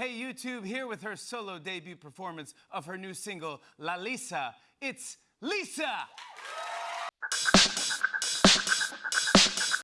Hey YouTube, here with her solo debut performance of her new single, La Lisa. It's Lisa!